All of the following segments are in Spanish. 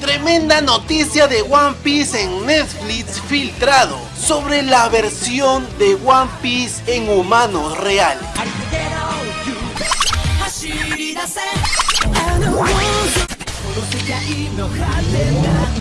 Tremenda noticia de One Piece en Netflix filtrado sobre la versión de One Piece en humanos real.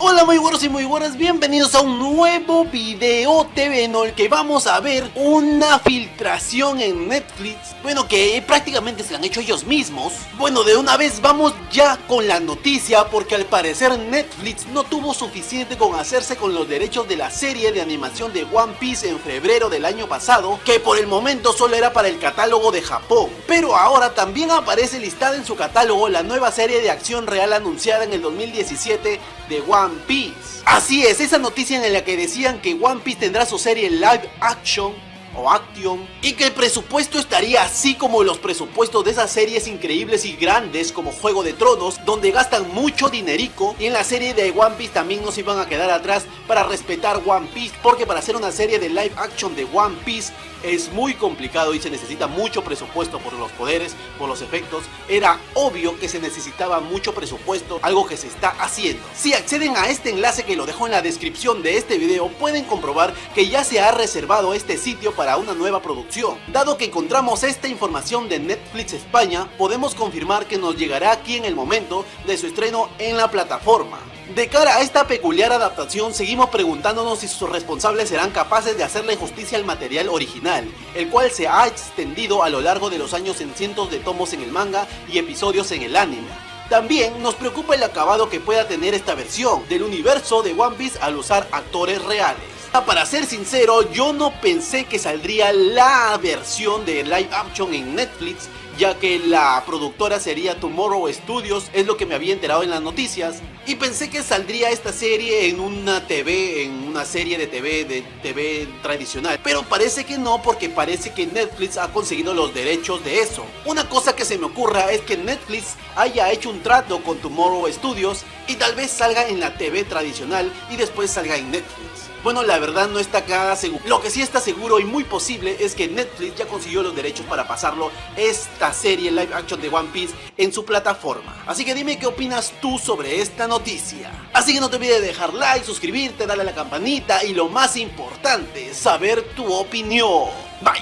Hola muy buenos y muy buenas, bienvenidos a un nuevo video TV en el que vamos a ver una filtración en Netflix. Bueno que prácticamente se la han hecho ellos mismos. Bueno de una vez vamos ya con la noticia porque al parecer Netflix no tuvo suficiente con hacerse con los derechos de la serie de animación de One Piece en febrero del año pasado Que por el momento solo era para el catálogo de Japón. Pero ahora también aparece listada en su catálogo la nueva serie de acción real anunciada en el 2017 de One Piece. Así es, esa noticia en la que decían que One Piece tendrá su serie live action o Action y que el presupuesto estaría así como los presupuestos de esas series increíbles y grandes como Juego de Tronos donde gastan mucho dinerico y en la serie de One Piece también no se iban a quedar atrás para respetar One Piece porque para hacer una serie de live action de One Piece es muy complicado y se necesita mucho presupuesto por los poderes, por los efectos. Era obvio que se necesitaba mucho presupuesto, algo que se está haciendo. Si acceden a este enlace que lo dejo en la descripción de este video, pueden comprobar que ya se ha reservado este sitio para una nueva producción. Dado que encontramos esta información de Netflix España, podemos confirmar que nos llegará aquí en el momento de su estreno en la plataforma. De cara a esta peculiar adaptación, seguimos preguntándonos si sus responsables serán capaces de hacerle justicia al material original, el cual se ha extendido a lo largo de los años en cientos de tomos en el manga y episodios en el anime. También nos preocupa el acabado que pueda tener esta versión del universo de One Piece al usar actores reales. Ah, para ser sincero, yo no pensé que saldría la versión de live action en Netflix ya que la productora sería Tomorrow Studios, es lo que me había enterado en las noticias. Y pensé que saldría esta serie en una TV, en una serie de TV, de TV tradicional. Pero parece que no, porque parece que Netflix ha conseguido los derechos de eso. Una cosa que se me ocurra es que Netflix haya hecho un trato con Tomorrow Studios y tal vez salga en la TV tradicional y después salga en Netflix. Bueno, la verdad no está acá seguro. Lo que sí está seguro y muy posible es que Netflix ya consiguió los derechos para pasarlo esta serie live action de One Piece en su plataforma. Así que dime qué opinas tú sobre esta noticia. Así que no te olvides de dejar like, suscribirte, darle a la campanita y lo más importante, saber tu opinión. Bye.